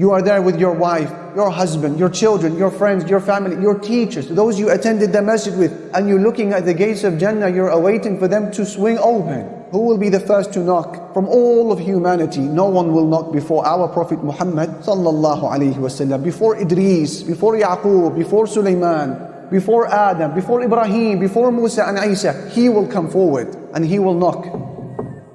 You are there with your wife, your husband, your children, your friends, your family, your teachers, those you attended the masjid with, and you're looking at the gates of Jannah, you're awaiting for them to swing open. Who will be the first to knock? From all of humanity, no one will knock before our Prophet Muhammad sallallahu alaihi wasallam, before Idris, before Yaqub, before Sulaiman, before Adam, before Ibrahim, before Musa and Isa. He will come forward and he will knock.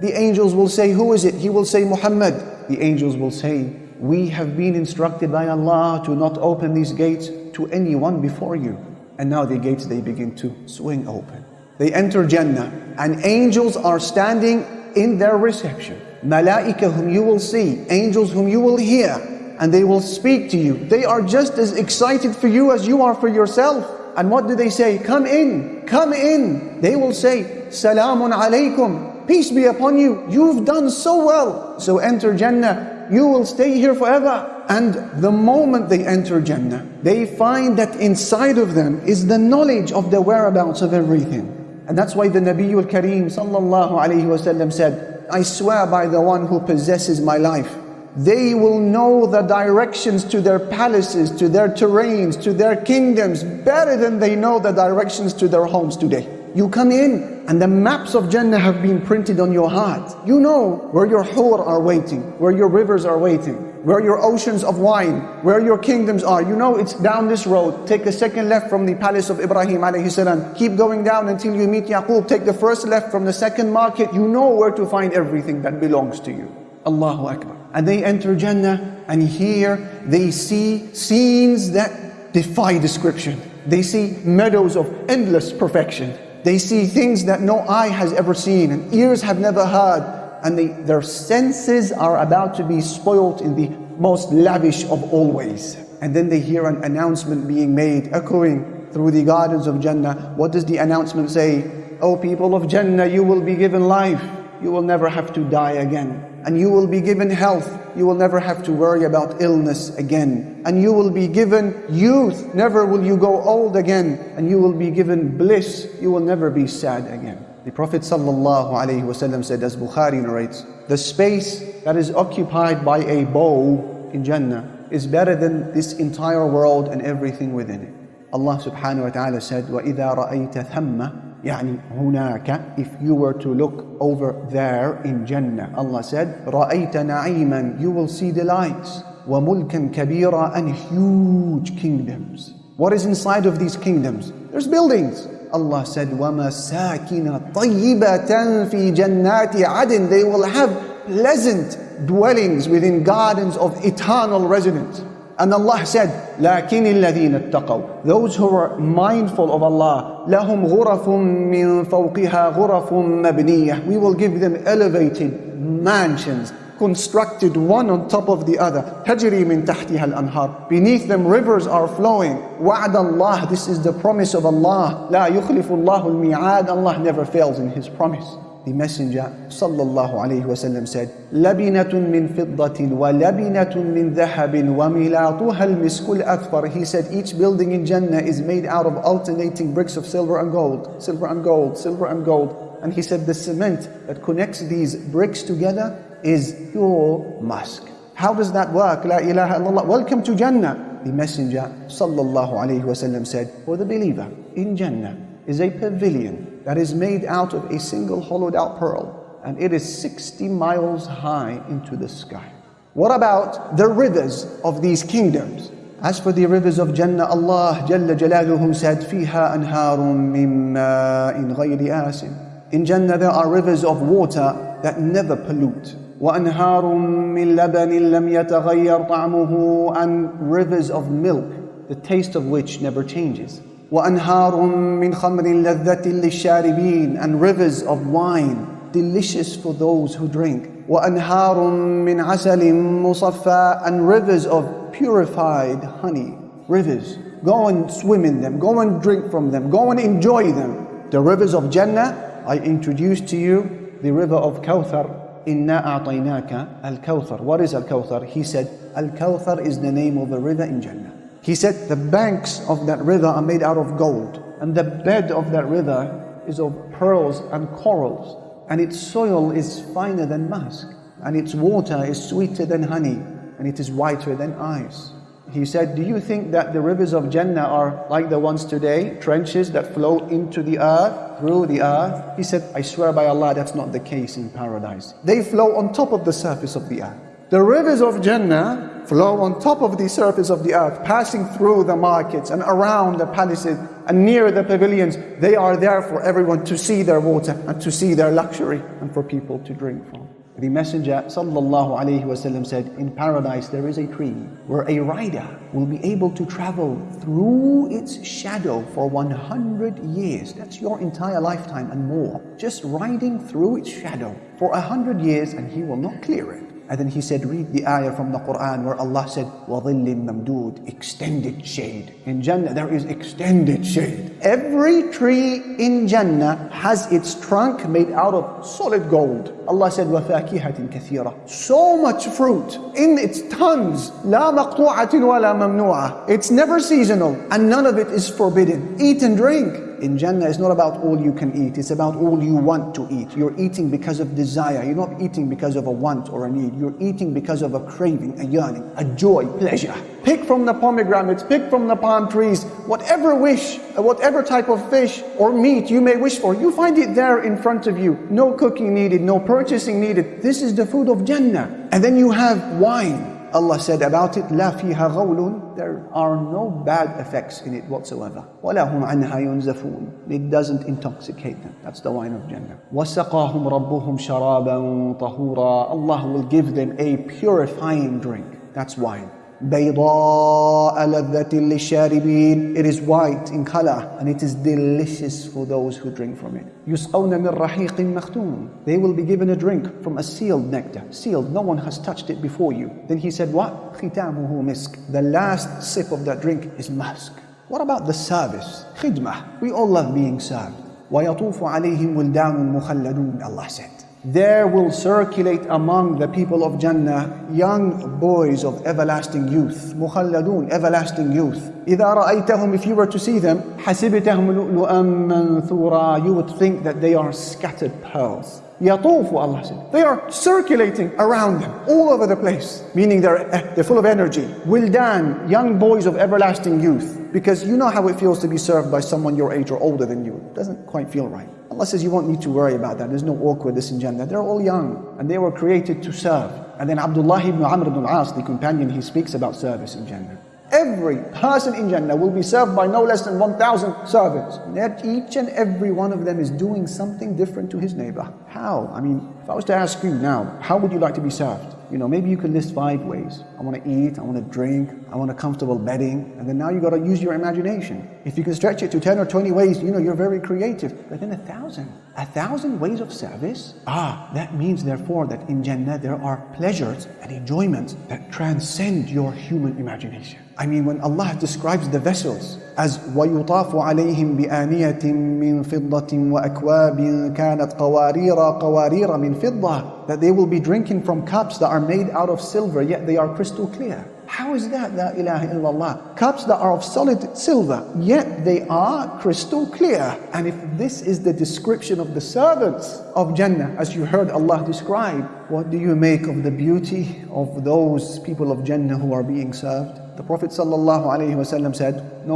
The angels will say, Who is it? He will say, Muhammad. The angels will say, we have been instructed by Allah to not open these gates to anyone before you. And now the gates, they begin to swing open. They enter Jannah and angels are standing in their reception. Malaika whom you will see, angels whom you will hear, and they will speak to you. They are just as excited for you as you are for yourself. And what do they say? Come in, come in. They will say, Salamun alaykum, peace be upon you. You've done so well. So enter Jannah you will stay here forever. And the moment they enter Jannah, they find that inside of them is the knowledge of the whereabouts of everything. And that's why the Nabiul Kareem sallallahu alayhi wasallam said, I swear by the one who possesses my life, they will know the directions to their palaces, to their terrains, to their kingdoms better than they know the directions to their homes today. You come in and the maps of Jannah have been printed on your heart. You know where your hur are waiting, where your rivers are waiting, where your oceans of wine, where your kingdoms are. You know it's down this road. Take a second left from the palace of Ibrahim alayhi salam. Keep going down until you meet Yaqub. Take the first left from the second market. You know where to find everything that belongs to you. Allahu Akbar. And they enter Jannah and here they see scenes that defy description. They see meadows of endless perfection. They see things that no eye has ever seen and ears have never heard. And they, their senses are about to be spoilt in the most lavish of all ways. And then they hear an announcement being made, echoing through the gardens of Jannah. What does the announcement say? O people of Jannah, you will be given life. You will never have to die again and you will be given health. You will never have to worry about illness again. And you will be given youth. Never will you go old again. And you will be given bliss. You will never be sad again. The Prophet ﷺ said, as Bukhari narrates, the space that is occupied by a bow in Jannah is better than this entire world and everything within it. Allah subhanahu wa ta'ala said, وَإِذَا رَأَيْتَ ثَمَّ يعني هناك if you were to look over there in Jannah Allah said رأيت نعيما you will see delights وملكا كبيرا and huge kingdoms what is inside of these kingdoms there's buildings Allah said ومساكن طيبة في جنات عدن they will have pleasant dwellings within gardens of eternal residence and Allah said, لَكِنِ الَّذِينَ اتَّقَوْا Those who are mindful of Allah, لَهُمْ غُرَفٌ مِّن فَوْقِهَا غُرَفٌ مَبْنِيَةٌ We will give them elevated mansions, constructed one on top of the other. تَجْرِي مِن تَحْتِهَا الْأَنْهَارِ Beneath them rivers are flowing. وَعْدَ اللَّهِ This is the promise of Allah. لَا يُخْلِفُ اللَّهُ الْمِيعَادِ Allah never fails in His promise. The Messenger sallallahu alayhi wasallam said, لَبِنَةٌ مِّن فِضَّةٍ وَلَبِنَةٌ مِّن ذَهَبٍ وَمِلَاطُهَا الْمِسْكُ الْأَكْفَرِ He said, each building in Jannah is made out of alternating bricks of silver and gold, silver and gold, silver and gold. And he said, the cement that connects these bricks together is pure musk. How does that work? La ilaha illallah. Welcome to Jannah. The Messenger sallallahu alayhi wasallam said, for the believer in Jannah is a pavilion that is made out of a single hollowed out pearl, and it is 60 miles high into the sky. What about the rivers of these kingdoms? As for the rivers of Jannah, Allah Jalla Jalaluhu said, فِيهَا أَنْهَارٌ مِّن مَاءٍ غَيْرِ آسٍ In Jannah there are rivers of water that never pollute. وَأَنْهَارٌ مِّن لَبَنٍ لَمْ يَتَغَيَّرْ طَعْمُهُ And rivers of milk, the taste of which never changes. وأنهار من خمر لذة للشاربين and rivers of wine delicious for those who drink وأنهار من عسل مصفى and rivers of purified honey rivers go and swim in them go and drink from them go and enjoy them the rivers of Jannah I introduced to you the river of Kawthar إنا أعطيناك الكوثر what is الكوثر he said الكوثر is the name of a river in Jannah he said the banks of that river are made out of gold, and the bed of that river is of pearls and corals, and its soil is finer than musk, and its water is sweeter than honey. and it is whiter than ice. He said, Do you think that the rivers of Jannah are like the ones today, trenches that flow into the earth, through the earth? He said, I swear by Allah, that's not the case in paradise. They flow on top of the surface of the earth. The rivers of Jannah flow on top of the surface of the earth, passing through the markets and around the palaces and near the pavilions. They are there for everyone to see their water and to see their luxury and for people to drink from. The Messenger wasallam said, in paradise there is a tree where a rider will be able to travel through its shadow for 100 years. That's your entire lifetime and more. Just riding through its shadow for 100 years and he will not clear it. And then he said, read the ayah from the Quran where Allah said, وَظِلٍّ مَمْدُودٍ Extended shade. In Jannah there is extended shade. Every tree in Jannah has its trunk made out of solid gold. Allah said, وَفَاكِهَةٍ كَثِيرًا So much fruit in its tons. لَا مَقْطُوعَةٍ وَلَا مَمْنُوعَةٍ It's never seasonal and none of it is forbidden. Eat and drink in Jannah is not about all you can eat, it's about all you want to eat. You're eating because of desire, you're not eating because of a want or a need. You're eating because of a craving, a yearning, a joy, pleasure. Pick from the pomegranates, pick from the palm trees, whatever wish, uh, whatever type of fish or meat you may wish for, you find it there in front of you. No cooking needed, no purchasing needed. This is the food of Jannah. And then you have wine. Allah said about it, لا فيها غول, there are no bad effects in it whatsoever. ولا هم عنها ينزفون. It doesn't intoxicate them. That's the wine of Jannah. وسقاهم ربهم شرابا طهورا. Allah will give them a purifying drink. That's wine. بيضاء لذة للشاربين It is white in color and it is delicious for those who drink from it. يسقون من رحيق مختوم They will be given a drink from a sealed nectar. Sealed, no one has touched it before you. Then he said what? ختامه مسك The last sip of that drink is musk. What about the service? خدمة. We all love being served. ويطوف عليهم ولدان مخلدون Allah said. There will circulate among the people of Jannah young boys of everlasting youth. مخلدون, everlasting youth. إذا رأيتهم, if you were to see them, حسبتهم لؤلؤا منثورا, you would think that they are scattered pearls. يطوف, Allah said. They are circulating around them, all over the place. Meaning they're, eh, they're full of energy. Wildan, young boys of everlasting youth. Because you know how it feels to be served by someone your age or older than you. It doesn't quite feel right. Allah says you won't need to worry about that. There's no awkwardness in Jannah. They're all young and they were created to serve. And then Abdullah ibn Amr ibn al-As, the companion, he speaks about service in Jannah. Every person in Jannah will be served by no less than 1,000 servants. Yet each and every one of them is doing something different to his neighbor. How? I mean, if I was to ask you now, how would you like to be served? You know, maybe you could list five ways. I want to eat, I want to drink, I want a comfortable bedding. And then now you got to use your imagination. If you can stretch it to 10 or 20 ways, you know, you're very creative. But then a thousand, a thousand ways of service? Ah, that means therefore that in Jannah there are pleasures and enjoyments that transcend your human imagination. I mean, when Allah describes the vessels as وَيُطَافُ عَلَيْهِمْ بِآنِيَةٍ مِّن فِضَّةٍ وَأَكْوَابٍ كَانَتْ قَوَارِيرَ قَوَارِيرَ مِن فِضَّةٍ That they will be drinking from cups that are made out of silver, yet they are crystal clear. How is that, La ilaha illallah? Cups that are of solid silver, yet they are crystal clear. And if this is the description of the servants of Jannah, as you heard Allah describe, what do you make of the beauty of those people of Jannah who are being served? The Prophet said, no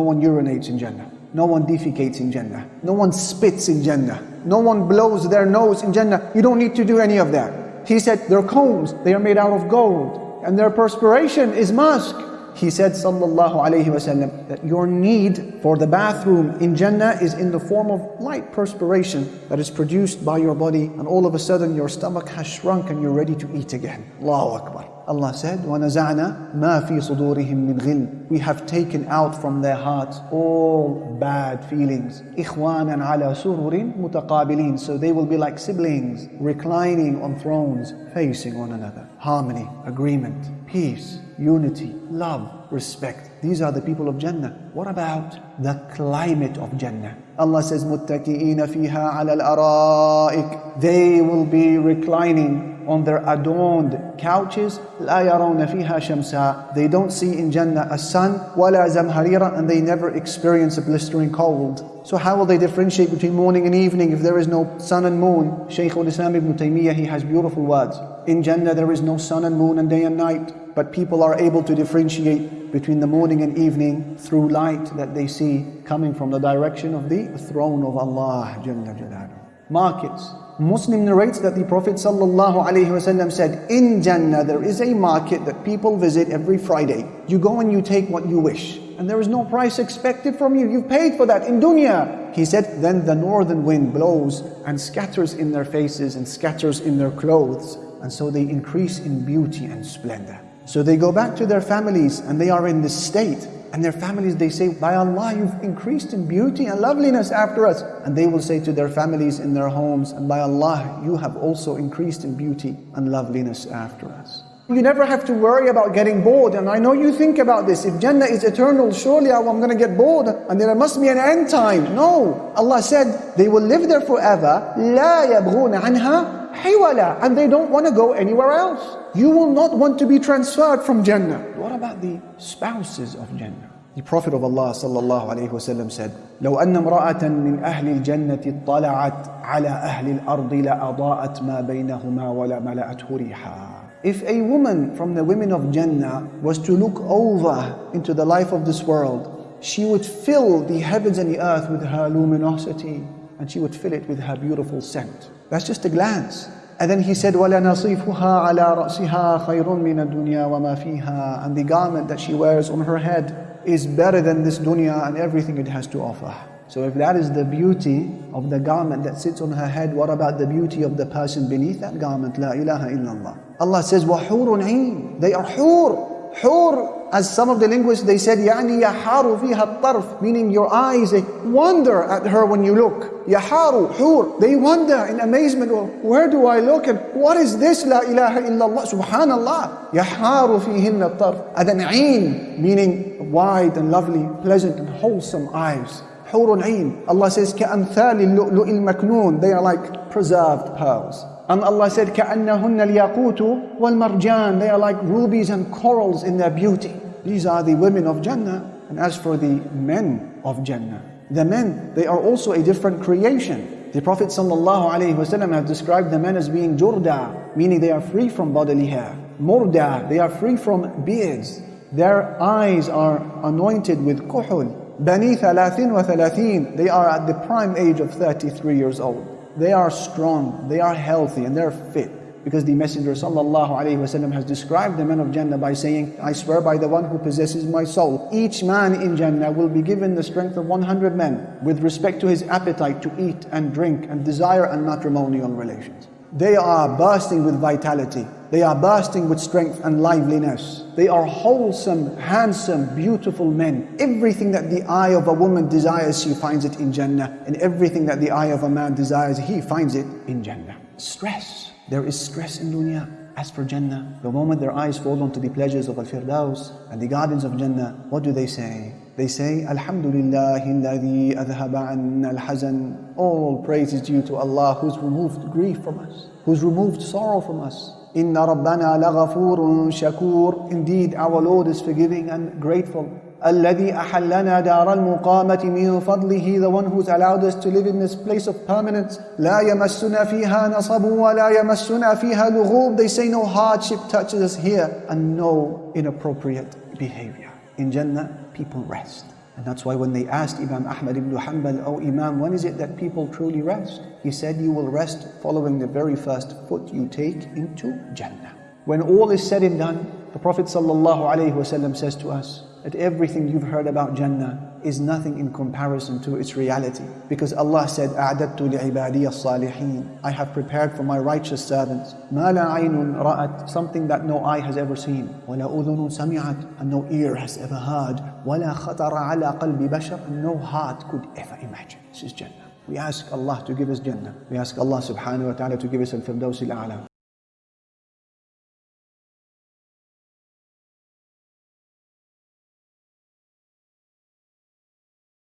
one urinates in Jannah. No one defecates in Jannah. No one spits in Jannah. No one blows their nose in Jannah. You don't need to do any of that. He said, their combs, they are made out of gold and their perspiration is musk. He said, sallallahu alayhi wasallam, that your need for the bathroom in Jannah is in the form of light perspiration that is produced by your body, and all of a sudden your stomach has shrunk and you're ready to eat again. Allahu Akbar. Allah said, وَنَزَعْنَا مَا فِي صُدُورِهِم مِّنْ غِلٍّ We have taken out from their hearts all bad feelings. إِخْوَانًا عَلَى سُرُرٍ مُتَقَابِلِينَ So they will be like siblings, reclining on thrones, facing one another. Harmony, agreement, peace, unity, love, respect. These are the people of Jannah. What about the climate of Jannah? Allah says, مُتَّكِئِينَ فِيهَا عَلَى الْأَرَائِكِ They will be reclining on their adorned couches لا يرون فيها شمسا they don't see in Jannah a sun ولا زمهريرا and they never experience a blistering cold so how will they differentiate between morning and evening if there is no sun and moon Shaykh al-Islam ibn Taymiyyah he has beautiful words in Jannah there is no sun and moon and day and night but people are able to differentiate between the morning and evening through light that they see coming from the direction of the throne of Allah. Markets. Muslim narrates that the Prophet said, In Jannah there is a market that people visit every Friday. You go and you take what you wish. And there is no price expected from you. You've paid for that in dunya. He said, then the northern wind blows and scatters in their faces and scatters in their clothes And so they increase in beauty and splendor. So they go back to their families and they are in this state. And their families, they say, By Allah, you've increased in beauty and loveliness after us. And they will say to their families in their homes, And by Allah, you have also increased in beauty and loveliness after us. You never have to worry about getting bored. And I know you think about this. If Jannah is eternal, surely I'm going to get bored. And there must be an end time. No. Allah said, they will live there forever. لا يبغون عنها حولا. And they don't want to go anywhere else. You will not want to be transferred from Jannah. What about the spouses of Jannah? The Prophet of Allah sallallahu alayhi wasallam said, لو أن امرأة من أهل الجنة اطلعت على أهل الأرض لأضاءت ما بينهما ولا ملأته ريحا. If a woman from the women of Jannah was to look over into the life of this world, she would fill the heavens and the earth with her luminosity and she would fill it with her beautiful scent. That's just a glance. And then he said, وَلَنَصِيفُهَا عَلَى رَأْسِهَا خَيْرٌ مِنَ الدُّنْيَا وَمَا فِيهَا And the garment that she wears on her head is better than this dunya and everything it has to offer. So if that is the beauty of the garment that sits on her head, what about the beauty of the person beneath that garment? La ilaha illallah. Allah says, وَحُورٌ عِينٌ They are hur. Hur, as some of the linguists, they said, يعني يحار فيها الطرف, meaning your eyes, they wonder at her when you look. يحار, hur, they wonder in amazement, well, where do I look and what is this? La ilaha illallah, subhanallah. يحار فيهن الطرف. And then عين, meaning wide and lovely, pleasant and wholesome eyes. حور عين. Allah says, كأمثال اللؤلؤ المكنون. They are like preserved pearls. And Allah said, كأنهن الياقوت والمرجان. They are like rubies and corals in their beauty. These are the women of Jannah. And as for the men of Jannah, the men, they are also a different creation. The Prophet ﷺ has described the men as being jurda, meaning they are free from bodily hair. Murda, they are free from beards. Their eyes are anointed with kuhul. Bani thalathin wa thalathin, they are at the prime age of 33 years old. They are strong, they are healthy, and they're fit. Because the Messenger ﷺ has described the men of Jannah by saying, I swear by the one who possesses my soul, each man in Jannah will be given the strength of 100 men with respect to his appetite to eat and drink and desire and matrimonial relations. They are bursting with vitality. They are bursting with strength and liveliness. They are wholesome, handsome, beautiful men. Everything that the eye of a woman desires, she finds it in Jannah. And everything that the eye of a man desires, he finds it in Jannah. Stress. There is stress in dunya. As for Jannah, the moment their eyes fall onto the pleasures of Al-Firdaus and the gardens of Jannah, what do they say? They say, Alhamdulillah anna al-hazan. All praise is due to Allah who's removed grief from us, who's removed sorrow from us. Inna laghafurun shakur. Indeed, our Lord is forgiving and grateful. الذي أحلنا دار المقامة من فضله the one who's allowed us to live in this place of permanence لا يمسنا فيها نصب ولا يمسنا فيها لغوب they say no hardship touches us here and no inappropriate behavior in Jannah people rest and that's why when they asked Imam Ahmad ibn Hanbal, Oh Imam, when is it that people truly rest? He said, You will rest following the very first foot you take into Jannah. When all is said and done, the Prophet ﷺ says to us that everything you've heard about Jannah is nothing in comparison to its reality. Because Allah said, أَعْدَدْتُ لِعِبَادِيَ الصَّالِحِينَ I have prepared for my righteous servants مَا لَا عَيْنٌ رَأَتْ Something that no eye has ever seen. وَلَا أُذُنٌ سَمِعَتْ And no ear has ever heard. وَلَا خَطَرَ عَلَى قَلْبِ بَشَرٍ And no heart could ever imagine. This is Jannah. We ask Allah to give us Jannah. We ask Allah subhanahu wa ta'ala to give us al-Firdaus al-A'la.